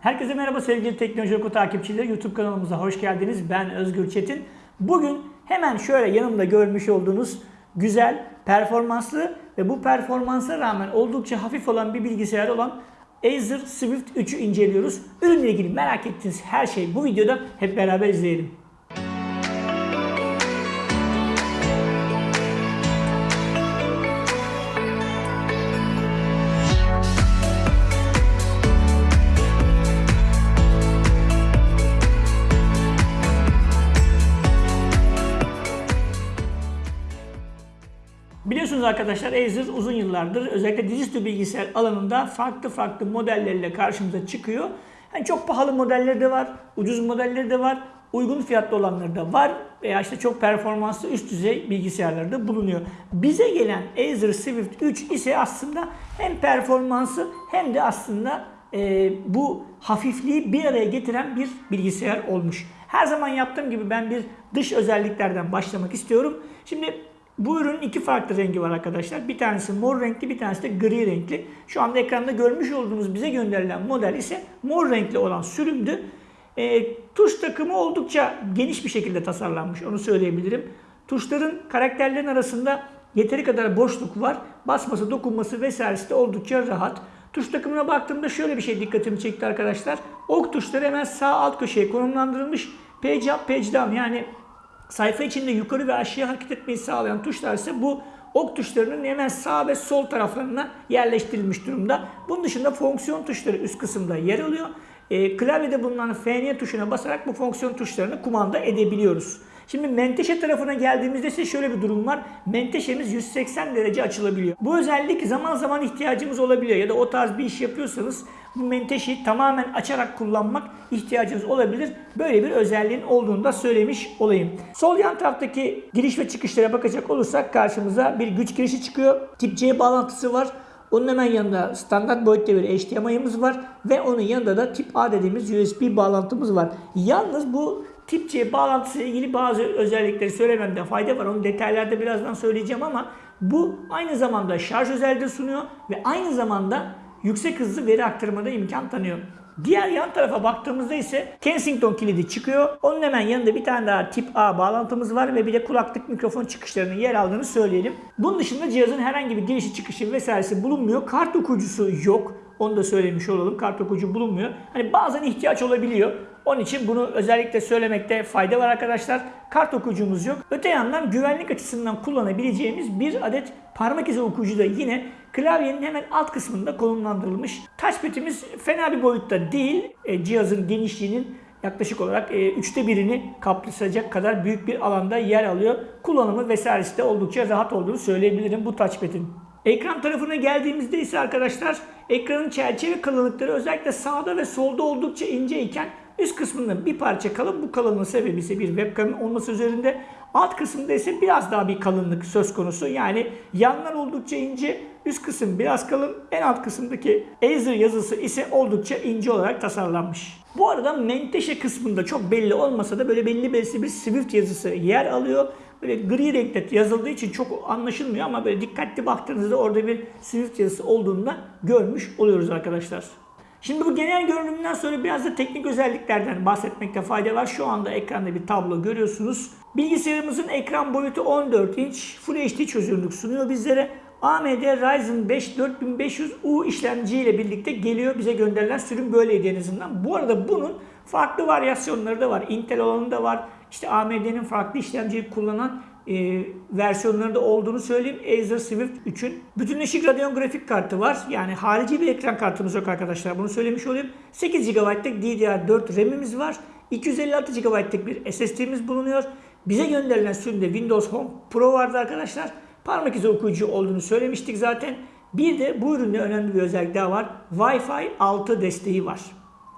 Herkese merhaba sevgili Teknoloji Oku takipçileri. YouTube kanalımıza hoş geldiniz. Ben Özgür Çetin. Bugün hemen şöyle yanımda görmüş olduğunuz güzel, performanslı ve bu performansa rağmen oldukça hafif olan bir bilgisayar olan Acer Swift 3'ü inceliyoruz. Ürünle ilgili merak ettiğiniz her şey bu videoda hep beraber izleyelim. Biliyorsunuz arkadaşlar Acer uzun yıllardır özellikle dizüstü bilgisayar alanında farklı farklı modelleriyle karşımıza çıkıyor. Yani çok pahalı modelleri de var, ucuz modelleri de var, uygun fiyatlı olanları da var veya işte çok performanslı üst düzey bilgisayarları da bulunuyor. Bize gelen Acer Swift 3 ise aslında hem performansı hem de aslında e, bu hafifliği bir araya getiren bir bilgisayar olmuş. Her zaman yaptığım gibi ben bir dış özelliklerden başlamak istiyorum. Şimdi bu ürünün iki farklı rengi var arkadaşlar. Bir tanesi mor renkli, bir tanesi de gri renkli. Şu anda ekranda görmüş olduğunuz bize gönderilen model ise mor renkli olan sürümdü. E, tuş takımı oldukça geniş bir şekilde tasarlanmış, onu söyleyebilirim. Tuşların karakterlerin arasında yeteri kadar boşluk var. Basması, dokunması vesairesi de oldukça rahat. Tuş takımına baktığımda şöyle bir şey dikkatimi çekti arkadaşlar. Ok tuşları hemen sağ alt köşeye konumlandırılmış. Page up, page down yani sayfa içinde yukarı ve aşağıya hareket etmeyi sağlayan tuşlar ise bu ok tuşlarının hemen sağ ve sol taraflarına yerleştirilmiş durumda. Bunun dışında fonksiyon tuşları üst kısımda yer alıyor. E, klavyede bulunan FN tuşuna basarak bu fonksiyon tuşlarını kumanda edebiliyoruz. Şimdi menteşe tarafına geldiğimizde ise şöyle bir durum var. Menteşemiz 180 derece açılabiliyor. Bu özellik zaman zaman ihtiyacımız olabiliyor ya da o tarz bir iş yapıyorsanız bu menteşeyi tamamen açarak kullanmak ihtiyacınız olabilir. Böyle bir özelliğin olduğunu da söylemiş olayım. Sol yan taraftaki giriş ve çıkışlara bakacak olursak karşımıza bir güç girişi çıkıyor. Tip C bağlantısı var. Onun hemen yanında standart boyutta bir HDMI'miz var ve onun yanında da tip A dediğimiz USB bağlantımız var. Yalnız bu tip C bağlantısı ilgili bazı özellikleri söylememde fayda var. Onu detaylarda birazdan söyleyeceğim ama bu aynı zamanda şarj özelliği sunuyor ve aynı zamanda yüksek hızlı veri aktarımına imkan tanıyor. Diğer yan tarafa baktığımızda ise Kensington kilidi çıkıyor. Onun hemen yanında bir tane daha tip A bağlantımız var ve bir de kulaklık mikrofon çıkışlarının yer aldığını söyleyelim. Bunun dışında cihazın herhangi bir girişi çıkışı vesairesi bulunmuyor. Kart okuyucusu yok. Onu da söylemiş olalım. Kart okuyucu bulunmuyor. Hani bazen ihtiyaç olabiliyor. Onun için bunu özellikle söylemekte fayda var arkadaşlar. Kart okuyucumuz yok. Öte yandan güvenlik açısından kullanabileceğimiz bir adet parmak izi okuyucu da yine klavyenin hemen alt kısmında konumlandırılmış. Touchpad'imiz fena bir boyutta değil. E, cihazın genişliğinin yaklaşık olarak e, üçte birini kapsayacak kadar büyük bir alanda yer alıyor. Kullanımı vesairesi de oldukça rahat olduğunu söyleyebilirim bu touchpad'in. Ekran tarafına geldiğimizde ise arkadaşlar ekranın çerçeve kalınlıkları özellikle sağda ve solda oldukça ince iken üst kısmında bir parça kalın. Bu kalınlığın sebebi ise bir webcam olması üzerinde. Alt kısımda ise biraz daha bir kalınlık söz konusu. Yani yanlar oldukça ince, üst kısım biraz kalın. En alt kısımdaki Acer yazısı ise oldukça ince olarak tasarlanmış. Bu arada menteşe kısmında çok belli olmasa da böyle belli belirsiz bir Swift yazısı yer alıyor. Böyle gri renkte yazıldığı için çok anlaşılmıyor ama böyle dikkatli baktığınızda orada bir Swift yazısı olduğunu da görmüş oluyoruz arkadaşlar. Şimdi bu genel görünümden sonra biraz da teknik özelliklerden bahsetmekte fayda var. Şu anda ekranda bir tablo görüyorsunuz. Bilgisayarımızın ekran boyutu 14 inç Full HD çözünürlük sunuyor bizlere. AMD Ryzen 5 4500U işlemci ile birlikte geliyor. Bize gönderilen sürüm böyleydi en azından. Bu arada bunun farklı varyasyonları da var. Intel olanı da var. İşte AMD'nin farklı işlemciyi kullanan e, versiyonları da olduğunu söyleyeyim. Acer Swift 3'ün bütünleşik Radeon grafik kartı var. Yani harici bir ekran kartımız yok arkadaşlar. Bunu söylemiş olayım. 8 GB'lık DDR4 RAM'imiz var. 256 GB'lık bir SSD'miz bulunuyor. Bize gönderilen sürümde Windows Home Pro vardı arkadaşlar. Parmak izi okuyucu olduğunu söylemiştik zaten. Bir de bu üründe önemli bir özellik daha var. Wi-Fi 6 desteği var.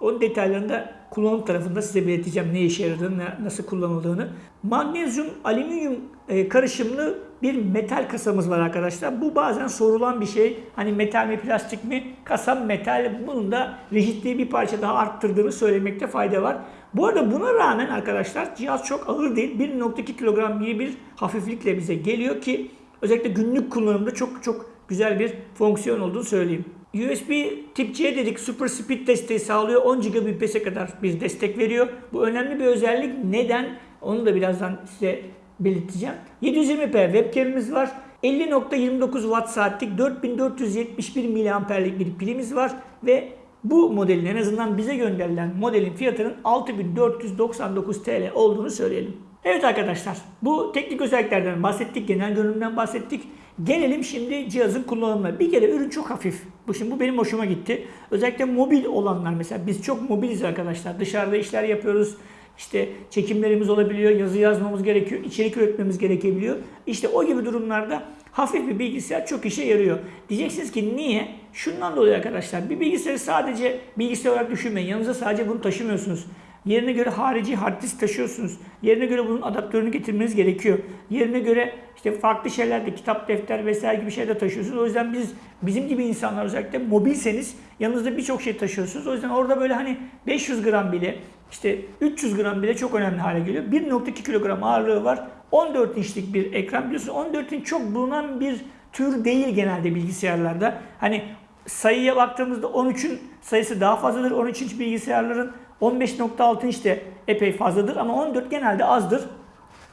Onun detaylarını da kullanım tarafında size belirteceğim ne işe yaradığını, nasıl kullanıldığını. Magnezyum, alüminyum e, karışımlı bir metal kasamız var arkadaşlar. Bu bazen sorulan bir şey. Hani metal mi plastik mi? Kasam metal. Bunun da rigidliği bir parça daha arttırdığını söylemekte fayda var. Bu arada buna rağmen arkadaşlar cihaz çok ağır değil. 1.2 kilogram gibi bir hafiflikle bize geliyor ki özellikle günlük kullanımda çok çok güzel bir fonksiyon olduğunu söyleyeyim. USB tip C dedik Super Speed desteği sağlıyor. 10 Gbps'e kadar bir destek veriyor. Bu önemli bir özellik. Neden? Onu da birazdan size belirteceğim. 720p webcam'imiz var. 50.29 watt saatlik 4471 miliamperlik bir pilimiz var ve bu modelin en azından bize gönderilen modelin fiyatının 6499 TL olduğunu söyleyelim. Evet arkadaşlar bu teknik özelliklerden bahsettik, genel görünümden bahsettik. Gelelim şimdi cihazın kullanımına. Bir kere ürün çok hafif. Bu şimdi bu benim hoşuma gitti. Özellikle mobil olanlar mesela biz çok mobiliz arkadaşlar. Dışarıda işler yapıyoruz. İşte çekimlerimiz olabiliyor, yazı yazmamız gerekiyor, içerik üretmemiz gerekebiliyor. İşte o gibi durumlarda hafif bir bilgisayar çok işe yarıyor. Diyeceksiniz ki niye? Şundan dolayı arkadaşlar bir bilgisayarı sadece bilgisayar olarak düşünmeyin. Yanınıza sadece bunu taşımıyorsunuz. Yerine göre harici hard disk taşıyorsunuz. Yerine göre bunun adaptörünü getirmeniz gerekiyor. Yerine göre işte farklı şeyler de kitap, defter vesaire gibi şeyler de taşıyorsunuz. O yüzden biz bizim gibi insanlar özellikle mobilseniz yanınızda birçok şey taşıyorsunuz. O yüzden orada böyle hani 500 gram bile işte 300 gram bile çok önemli hale geliyor. 1.2 kilogram ağırlığı var. 14 inçlik bir ekran biliyorsunuz 14 inç çok bulunan bir tür değil genelde bilgisayarlarda. Hani sayıya baktığımızda 13'ün sayısı daha fazladır. 13 inç bilgisayarların 15.6 inç de epey fazladır ama 14 genelde azdır.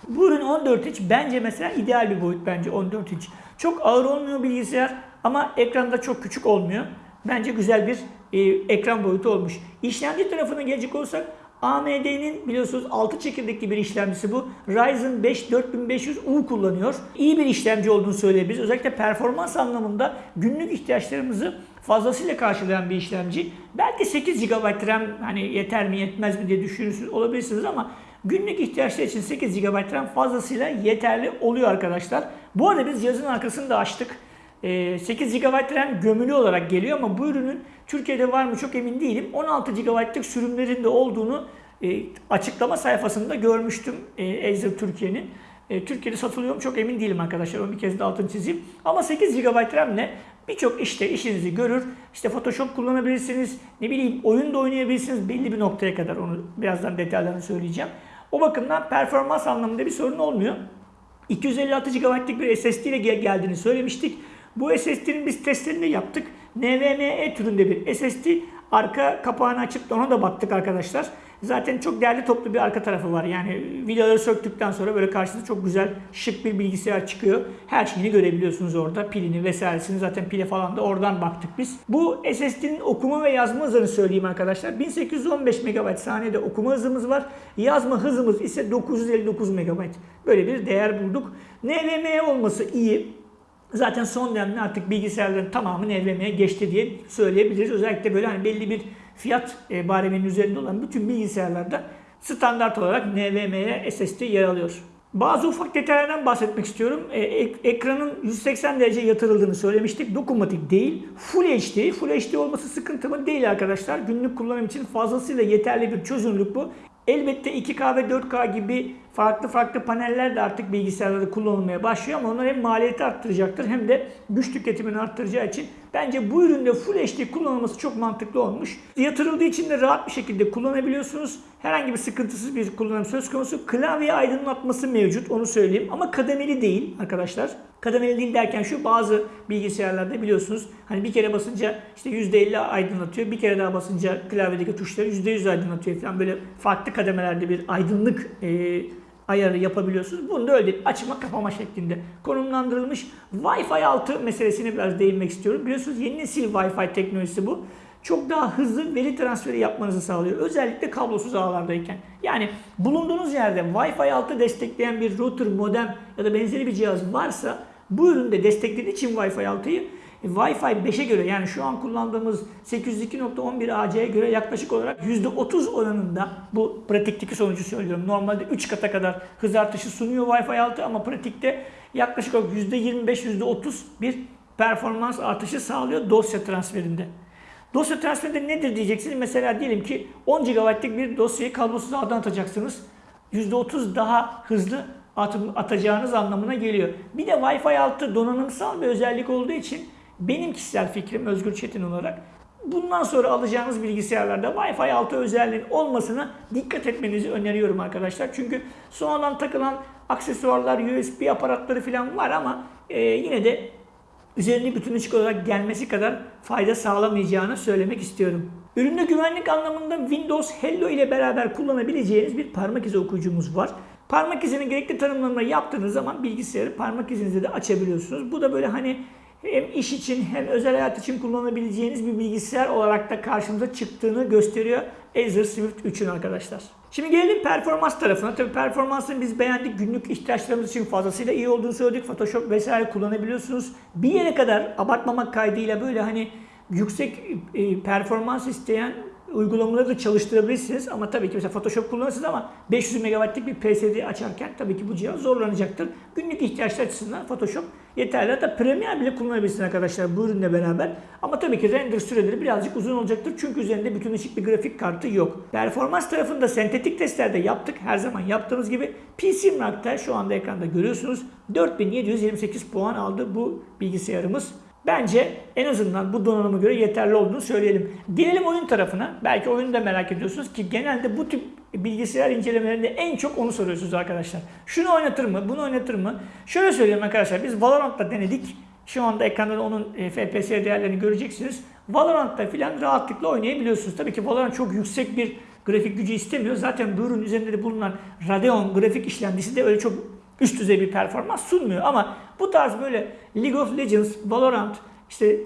Bu ürün 14 inç bence mesela ideal bir boyut bence 14 inç. Çok ağır olmuyor bilgisayar ama ekranda çok küçük olmuyor. Bence güzel bir e, ekran boyutu olmuş. İşlemci tarafına gelecek olsak AMD'nin biliyorsunuz 6 çekirdekli bir işlemcisi bu. Ryzen 5 4500U kullanıyor. İyi bir işlemci olduğunu söyleyebiliriz. Özellikle performans anlamında günlük ihtiyaçlarımızı fazlasıyla karşılayan bir işlemci. Belki 8 GB RAM hani yeter mi yetmez mi diye düşünürsünüz olabilirsiniz ama günlük ihtiyaçlar için 8 GB RAM fazlasıyla yeterli oluyor arkadaşlar. Bu arada biz cihazın arkasını da açtık. 8 GB RAM gömülü olarak geliyor ama bu ürünün Türkiye'de var mı çok emin değilim. 16 GB'lık sürümlerinde olduğunu e, açıklama sayfasında görmüştüm e, Acer Türkiye'nin. E, Türkiye'de satılıyor mu çok emin değilim arkadaşlar. Onu bir kez de altını çizeyim. Ama 8 GB RAM ile birçok işte işinizi görür. İşte Photoshop kullanabilirsiniz. Ne bileyim oyun da oynayabilirsiniz belli bir noktaya kadar. Onu birazdan detaylarını söyleyeceğim. O bakımdan performans anlamında bir sorun olmuyor. 256 GB'lık bir SSD ile geldiğini söylemiştik. Bu SSD'nin biz testlerini yaptık. NVMe türünde bir SSD. Arka kapağını açıp ona da baktık arkadaşlar. Zaten çok değerli toplu bir arka tarafı var. Yani vidaları söktükten sonra böyle karşınıza çok güzel şık bir bilgisayar çıkıyor. Her şeyini görebiliyorsunuz orada. Pilini vesairesini zaten pile falan da oradan baktık biz. Bu SSD'nin okuma ve yazma hızını söyleyeyim arkadaşlar. 1815 MB saniyede okuma hızımız var. Yazma hızımız ise 959 MB. Böyle bir değer bulduk. NVMe olması iyi. Zaten son dönemde artık bilgisayarların tamamı NVMe'ye geçti diye söyleyebiliriz. Özellikle böyle hani belli bir fiyat e, bareminin üzerinde olan bütün bilgisayarlarda standart olarak NVMe'ye SSD yer alıyor. Bazı ufak detaylardan bahsetmek istiyorum. E, ek, ekranın 180 derece yatırıldığını söylemiştik. Dokunmatik değil. Full HD. Full HD olması sıkıntı mı? Değil arkadaşlar. Günlük kullanım için fazlasıyla yeterli bir çözünürlük bu. Elbette 2K ve 4K gibi farklı farklı paneller de artık bilgisayarlarda kullanılmaya başlıyor ama onlar hem maliyeti arttıracaktır hem de güç tüketimini arttıracağı için bence bu üründe Full HD kullanılması çok mantıklı olmuş. Yatırıldığı için de rahat bir şekilde kullanabiliyorsunuz. Herhangi bir sıkıntısız bir kullanım söz konusu. Klavye aydınlatması mevcut onu söyleyeyim ama kademeli değil arkadaşlar. Kademeli değil derken şu bazı bilgisayarlarda biliyorsunuz hani bir kere basınca işte %50 aydınlatıyor. Bir kere daha basınca klavyedeki tuşları %100 aydınlatıyor falan böyle farklı kademelerde bir aydınlık e, ayarı yapabiliyorsunuz. Bunu da öyle açma kapama şeklinde konumlandırılmış. Wi-Fi 6 meselesine biraz değinmek istiyorum. Biliyorsunuz yeni nesil Wi-Fi teknolojisi bu. Çok daha hızlı veri transferi yapmanızı sağlıyor. Özellikle kablosuz ağlardayken. Yani bulunduğunuz yerde Wi-Fi 6 destekleyen bir router, modem ya da benzeri bir cihaz varsa bu üründe desteklediği için Wi-Fi 6'yı Wi-Fi 5'e göre yani şu an kullandığımız 802.11 AC'ye göre yaklaşık olarak %30 oranında bu pratikteki sonucu söylüyorum. Normalde 3 kata kadar hız artışı sunuyor Wi-Fi 6 ama pratikte yaklaşık olarak %25-%30 bir performans artışı sağlıyor dosya transferinde. Dosya transferinde nedir diyeceksiniz. Mesela diyelim ki 10 GB'lık bir dosyayı kablosuz ağdan atacaksınız. %30 daha hızlı atacağınız anlamına geliyor. Bir de Wi-Fi 6 donanımsal bir özellik olduğu için benim kişisel fikrim Özgür Çetin olarak bundan sonra alacağınız bilgisayarlarda Wi-Fi 6 özelliğin olmasına dikkat etmenizi öneriyorum arkadaşlar. Çünkü sonradan takılan aksesuarlar, USB aparatları falan var ama e, yine de üzerine bütünleşik olarak gelmesi kadar fayda sağlamayacağını söylemek istiyorum. Üründe güvenlik anlamında Windows Hello ile beraber kullanabileceğiniz bir parmak izi okuyucumuz var. Parmak izinin gerekli tanımlarını yaptığınız zaman bilgisayarı parmak izinize de açabiliyorsunuz. Bu da böyle hani hem iş için hem özel hayat için kullanabileceğiniz bir bilgisayar olarak da karşımıza çıktığını gösteriyor Acer Swift 3'ün arkadaşlar. Şimdi gelelim performans tarafına. Tabii performansını biz beğendik. Günlük ihtiyaçlarımız için fazlasıyla iyi olduğunu söyledik. Photoshop vesaire kullanabiliyorsunuz. Bir yere kadar abartmamak kaydıyla böyle hani yüksek e, performans isteyen uygulamaları da çalıştırabilirsiniz. Ama tabii ki mesela Photoshop kullanırsınız ama 500 MB'lik bir PSD açarken tabii ki bu cihaz zorlanacaktır. Günlük ihtiyaçlar açısından Photoshop yeterli. Hatta Premiere bile kullanabilirsiniz arkadaşlar bu ürünle beraber. Ama tabii ki render süreleri birazcık uzun olacaktır. Çünkü üzerinde bütünleşik bir grafik kartı yok. Performans tarafında sentetik testlerde yaptık. Her zaman yaptığımız gibi. PC Mark'ta şu anda ekranda görüyorsunuz. 4728 puan aldı bu bilgisayarımız. Bence en azından bu donanıma göre yeterli olduğunu söyleyelim. Gelelim oyun tarafına. Belki oyunu da merak ediyorsunuz ki genelde bu tip bilgisayar incelemelerinde en çok onu soruyorsunuz arkadaşlar. Şunu oynatır mı? Bunu oynatır mı? Şöyle söyleyeyim arkadaşlar. Biz Valorant'ta denedik. Şu anda ekranda da onun e, FPS değerlerini göreceksiniz. Valorant'ta filan rahatlıkla oynayabiliyorsunuz. Tabii ki Valorant çok yüksek bir grafik gücü istemiyor. Zaten bu ürün üzerinde de bulunan Radeon grafik işlemcisi de öyle çok üst düzey bir performans sunmuyor. Ama bu tarz böyle League of Legends, Valorant, işte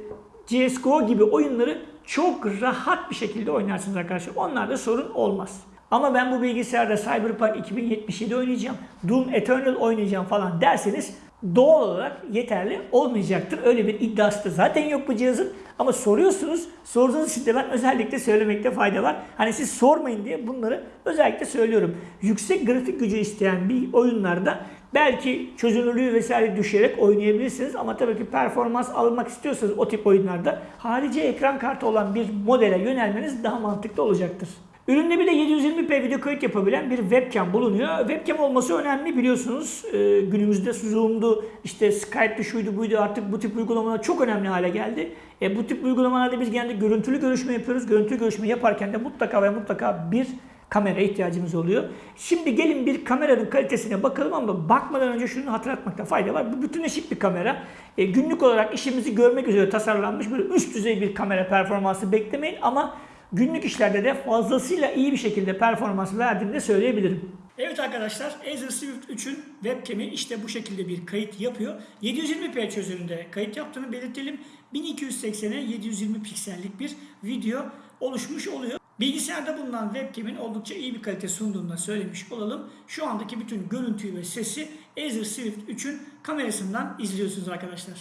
CSGO gibi oyunları çok rahat bir şekilde oynarsınız arkadaşlar. Onlarda sorun olmaz. Ama ben bu bilgisayarda Cyberpunk 2077 oynayacağım, Doom Eternal oynayacağım falan derseniz doğal olarak yeterli olmayacaktır. Öyle bir iddiası da zaten yok bu cihazın. Ama soruyorsunuz. Sorduğunuz için de ben özellikle söylemekte fayda var. Hani siz sormayın diye bunları özellikle söylüyorum. Yüksek grafik gücü isteyen bir oyunlarda belki çözünürlüğü vesaire düşerek oynayabilirsiniz. Ama tabii ki performans almak istiyorsanız o tip oyunlarda harici ekran kartı olan bir modele yönelmeniz daha mantıklı olacaktır. Üründe bir de 720p video kayıt yapabilen bir webcam bulunuyor. Webcam olması önemli biliyorsunuz. Ee, günümüzde Zoom'du, işte Skype'di, şuydu buydu artık bu tip uygulamalar çok önemli hale geldi. E, bu tip uygulamalarda biz genelde görüntülü görüşme yapıyoruz. Görüntülü görüşme yaparken de mutlaka ve mutlaka bir kamera ihtiyacımız oluyor. Şimdi gelin bir kameranın kalitesine bakalım ama bakmadan önce şunu hatırlatmakta fayda var. Bu bütünleşik bir kamera. E, günlük olarak işimizi görmek üzere tasarlanmış böyle üst düzey bir kamera performansı beklemeyin ama günlük işlerde de fazlasıyla iyi bir şekilde performans verdiğini de söyleyebilirim. Evet arkadaşlar Acer Swift 3'ün webcam'i işte bu şekilde bir kayıt yapıyor. 720p çözünürlüğünde kayıt yaptığını belirtelim. 1280'e 720 piksellik bir video oluşmuş oluyor. Bilgisayarda bulunan webcam'in oldukça iyi bir kalite sunduğunu da söylemiş olalım. Şu andaki bütün görüntüyü ve sesi Acer Swift 3'ün kamerasından izliyorsunuz arkadaşlar.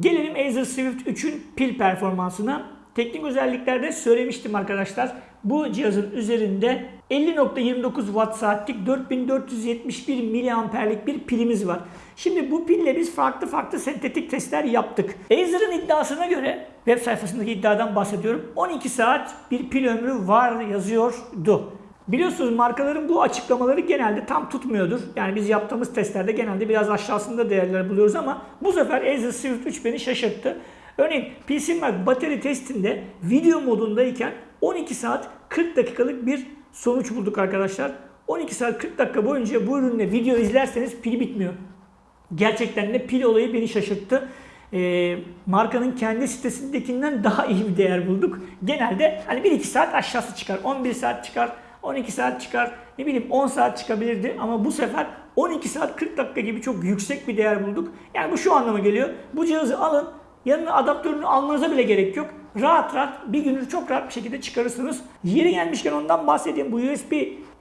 Gelelim Acer Swift 3'ün pil performansına. Teknik özelliklerde söylemiştim arkadaşlar. Bu cihazın üzerinde 50.29 watt saatlik 4471 miliamperlik bir pilimiz var. Şimdi bu pille biz farklı farklı sentetik testler yaptık. Acer'ın iddiasına göre web sayfasındaki iddiadan bahsediyorum. 12 saat bir pil ömrü var yazıyordu. Biliyorsunuz markaların bu açıklamaları genelde tam tutmuyordur. Yani biz yaptığımız testlerde genelde biraz aşağısında değerler buluyoruz ama bu sefer Acer Swift 3 beni şaşırttı. Örneğin PCMark bateri testinde video modundayken 12 saat 40 dakikalık bir sonuç bulduk arkadaşlar. 12 saat 40 dakika boyunca bu ürünle video izlerseniz pili bitmiyor. Gerçekten de pil olayı beni şaşırttı. E, markanın kendi sitesindekinden daha iyi bir değer bulduk. Genelde hani 1-2 saat aşağısı çıkar. 11 saat çıkar. 12 saat çıkar. Ne bileyim 10 saat çıkabilirdi. Ama bu sefer 12 saat 40 dakika gibi çok yüksek bir değer bulduk. Yani bu şu anlama geliyor. Bu cihazı alın. Yanına adaptörünü almanıza bile gerek yok. Rahat rahat bir günü çok rahat bir şekilde çıkarırsınız. Yeri gelmişken ondan bahsedeyim. Bu USB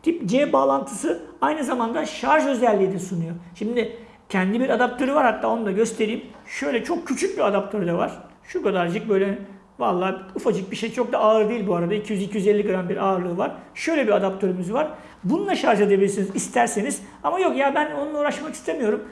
tip C bağlantısı aynı zamanda şarj özelliği de sunuyor. Şimdi kendi bir adaptörü var hatta onu da göstereyim. Şöyle çok küçük bir adaptörü de var. Şu kadarcık böyle vallahi ufacık bir şey çok da ağır değil bu arada. 200-250 gram bir ağırlığı var. Şöyle bir adaptörümüz var. Bununla şarj edebilirsiniz isterseniz. Ama yok ya ben onunla uğraşmak istemiyorum.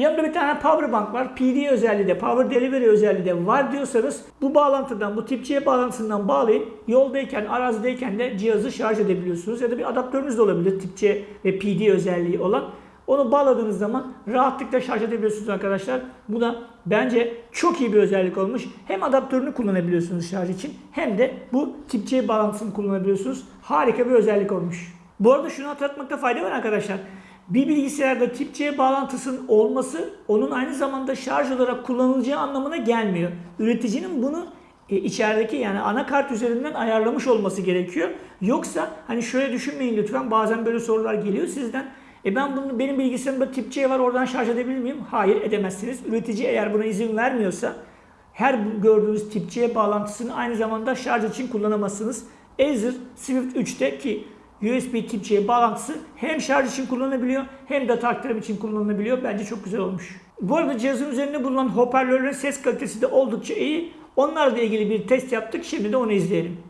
Yanında bir tane power bank var. PD özelliği de, power delivery özelliği de var diyorsanız bu bağlantıdan, bu tip C bağlantısından bağlayıp yoldayken, arazideyken de cihazı şarj edebiliyorsunuz. Ya da bir adaptörünüz de olabilir tip C ve PD özelliği olan. Onu bağladığınız zaman rahatlıkla şarj edebiliyorsunuz arkadaşlar. Bu da bence çok iyi bir özellik olmuş. Hem adaptörünü kullanabiliyorsunuz şarj için hem de bu tip C bağlantısını kullanabiliyorsunuz. Harika bir özellik olmuş. Bu arada şunu hatırlatmakta fayda var arkadaşlar. Bir bilgisayarda tip C bağlantısının olması onun aynı zamanda şarj olarak kullanılacağı anlamına gelmiyor. Üreticinin bunu e, içerideki yani anakart üzerinden ayarlamış olması gerekiyor. Yoksa hani şöyle düşünmeyin lütfen bazen böyle sorular geliyor sizden. E ben bunu benim bilgisayarımda tip C var oradan şarj edebilir miyim? Hayır edemezsiniz. Üretici eğer buna izin vermiyorsa her gördüğünüz tip C bağlantısını aynı zamanda şarj için kullanamazsınız. Acer Swift 3'te ki USB tip C bağlantısı hem şarj için kullanılabiliyor hem data aktarım için kullanılabiliyor. Bence çok güzel olmuş. Bu arada cihazın üzerinde bulunan hoparlörlerin ses kalitesi de oldukça iyi. Onlarla ilgili bir test yaptık. Şimdi de onu izleyelim.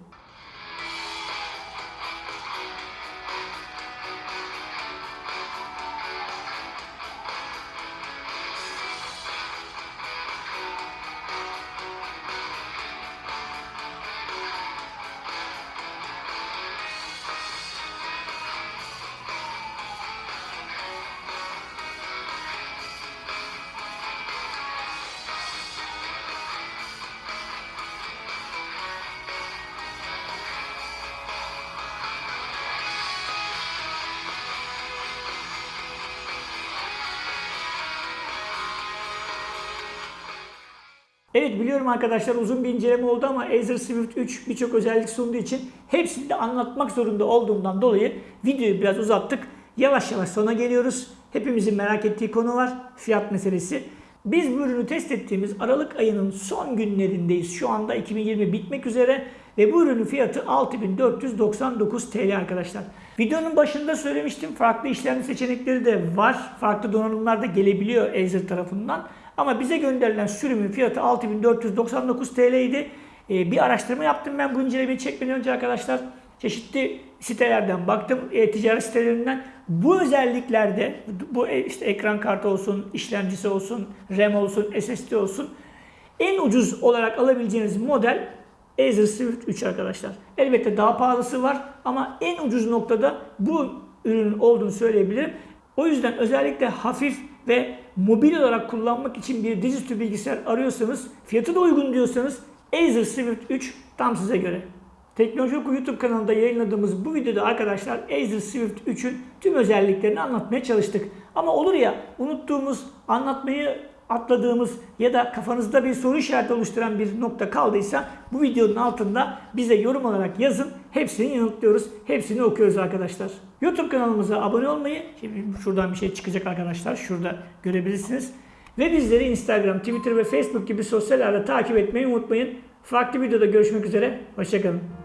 Evet biliyorum arkadaşlar uzun bir inceleme oldu ama Acer Swift 3 birçok özellik sunduğu için hepsini de anlatmak zorunda olduğumdan dolayı videoyu biraz uzattık. Yavaş yavaş sona geliyoruz. Hepimizin merak ettiği konu var. Fiyat meselesi. Biz bu ürünü test ettiğimiz Aralık ayının son günlerindeyiz. Şu anda 2020 bitmek üzere ve bu ürünün fiyatı 6499 TL arkadaşlar. Videonun başında söylemiştim farklı işlemci seçenekleri de var. Farklı donanımlar da gelebiliyor Acer tarafından. Ama bize gönderilen sürümün fiyatı 6499 TL idi. Ee, bir araştırma yaptım ben bu incelemeyi çekmeden önce arkadaşlar. Çeşitli sitelerden baktım, e, ticaret sitelerinden. Bu özelliklerde, bu e, işte ekran kartı olsun, işlemcisi olsun, RAM olsun, SSD olsun. En ucuz olarak alabileceğiniz model Acer Swift 3 arkadaşlar. Elbette daha pahalısı var ama en ucuz noktada bu ürünün olduğunu söyleyebilirim. O yüzden özellikle hafif ve mobil olarak kullanmak için bir dizüstü bilgisayar arıyorsanız, fiyatı da uygun diyorsanız Acer Swift 3 tam size göre. Teknoloji YouTube kanalında yayınladığımız bu videoda arkadaşlar Acer Swift 3'ün tüm özelliklerini anlatmaya çalıştık. Ama olur ya unuttuğumuz, anlatmayı atladığımız ya da kafanızda bir soru işareti oluşturan bir nokta kaldıysa bu videonun altında bize yorum olarak yazın. Hepsini yanıtlıyoruz. Hepsini okuyoruz arkadaşlar. YouTube kanalımıza abone olmayı, şimdi şuradan bir şey çıkacak arkadaşlar. Şurada görebilirsiniz. Ve bizleri Instagram, Twitter ve Facebook gibi sosyal ağda takip etmeyi unutmayın. Farklı videoda görüşmek üzere. Hoşçakalın.